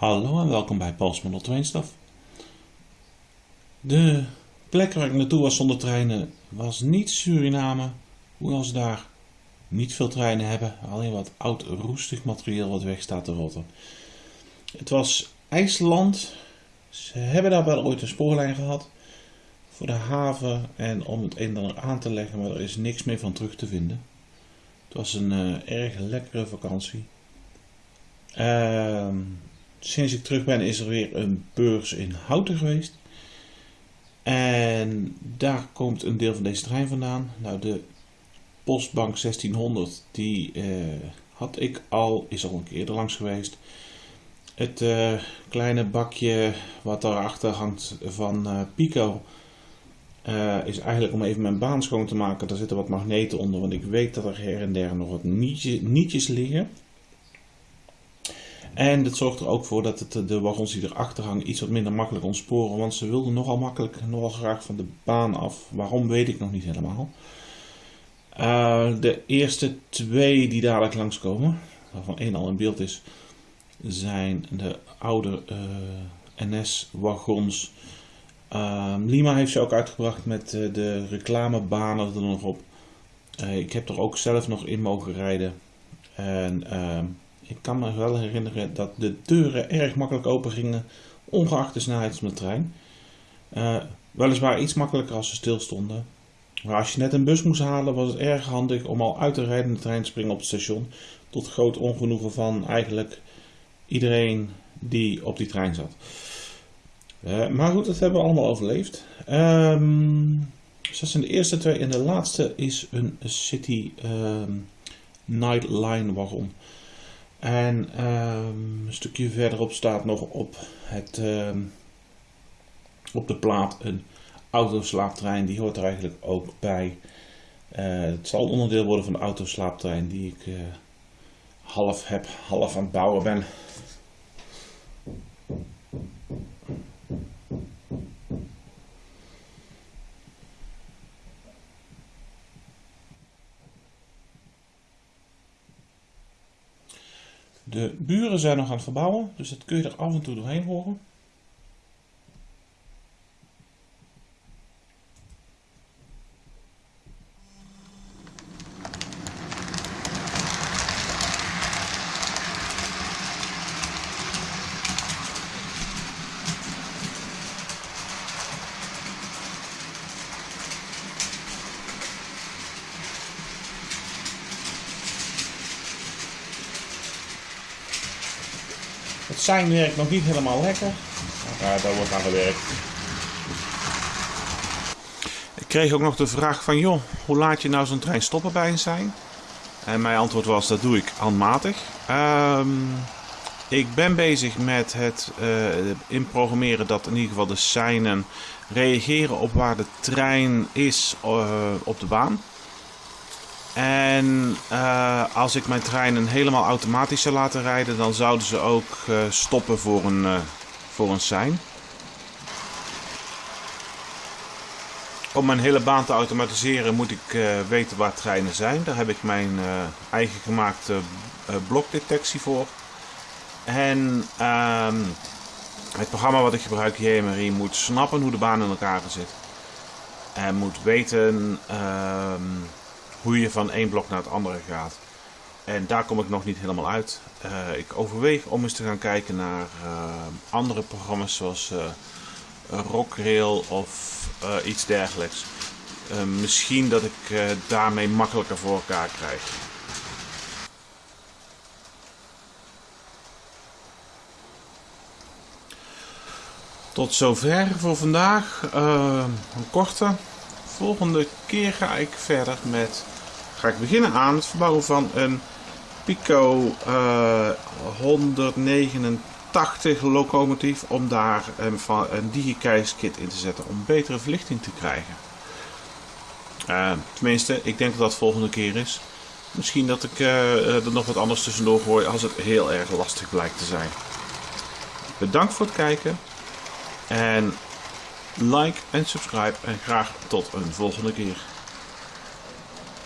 Hallo en welkom bij Pals Model 2 Staf. De plek waar ik naartoe was zonder treinen was niet Suriname, hoewel ze daar niet veel treinen hebben, alleen wat oud roestig materiaal wat weg staat te rotten. Het was IJsland, ze hebben daar wel ooit een spoorlijn gehad voor de haven en om het een en ander aan te leggen, maar er is niks meer van terug te vinden. Het was een uh, erg lekkere vakantie. Ehm sinds ik terug ben is er weer een beurs in Houten geweest. En daar komt een deel van deze trein vandaan. Nou, de Postbank 1600, die uh, had ik al, is al een keer er langs geweest. Het uh, kleine bakje wat daarachter hangt van uh, Pico is eigenlijk om even mijn baan schoon te maken. Daar zitten wat magneten onder, want ik weet dat er her en der nog wat nietjes liggen. En dat zorgt er ook voor dat het, de wagons die erachter hangen iets wat minder makkelijk ontsporen. Want ze wilden nogal makkelijk, nogal graag van de baan af. Waarom weet ik nog niet helemaal. Uh, de eerste twee die dadelijk langskomen, waarvan één al in beeld is, zijn de oude eh, NS-wagons. Uh, Lima heeft ze ook uitgebracht met de reclamebanen er nog op. ik heb er ook zelf nog in mogen rijden. En ehm, ik kan me wel herinneren dat de deuren erg makkelijk open gingen, ongeacht de snelheid van de trein. Uh, weliswaar iets makkelijker als ze stilstonden. Maar als je net een bus moest halen, was het erg handig om al uit de rijdende trein te springen op het station. Tot groot ongenoegen van eigenlijk iedereen die op die trein zat. Uh, maar goed, dat hebben we allemaal overleefd. Um, dus dat zijn de eerste twee. En de laatste is een City um, Nightline wagon. En um, een stukje verderop staat nog op, het, um, op de plaat een autoslaaptrein. Die hoort er eigenlijk ook bij. Uh, het zal onderdeel worden van de autoslaaptrein die ik uh, half heb, half aan het bouwen ben. De buren zijn nog aan het verbouwen, dus dat kun je er af en toe doorheen horen. Het zijn werkt nog niet helemaal lekker. Maar daar wordt aan gewerkt. Ik kreeg ook nog de vraag van, joh, hoe laat je nou zo'n trein stoppen bij sein? En mijn antwoord was, dat doe ik handmatig. Um, ik ben bezig met het uh, inprogrammeren dat in ieder geval de seinen reageren op waar de trein is uh, op de baan. En uh, als ik mijn treinen helemaal automatisch zou laten rijden, dan zouden ze ook uh, stoppen voor een, uh, voor een sein. Om mijn hele baan te automatiseren moet ik weten waar treinen zijn. Daar heb ik mijn eigen gemaakte blokdetectie voor. En ehm, het programma wat ik gebruik, JMRI, moet snappen hoe de baan in elkaar zit. En moet weten ehm, hoe je van één blok naar het andere gaat. En daar kom ik nog niet helemaal uit. Uh, ik overweeg om eens te gaan kijken naar uh, andere programma's zoals uh, Rockrail of iets dergelijks. misschien dat ik daarmee makkelijker voor elkaar krijg. Tot zover voor vandaag. een korte volgende keer ga ik verder met, ga ik beginnen aan het verbouwen van een Pico uh, eh, 189 locomotief om daar een, een digikeis-kit in te zetten om betere verlichting te krijgen. Uh, tenminste, ik denk dat dat volgende keer is. Misschien dat ik uh, er nog wat anders tussendoor gooi als het heel erg lastig blijkt te zijn. Bedankt voor het kijken en like en subscribe en graag tot een volgende keer.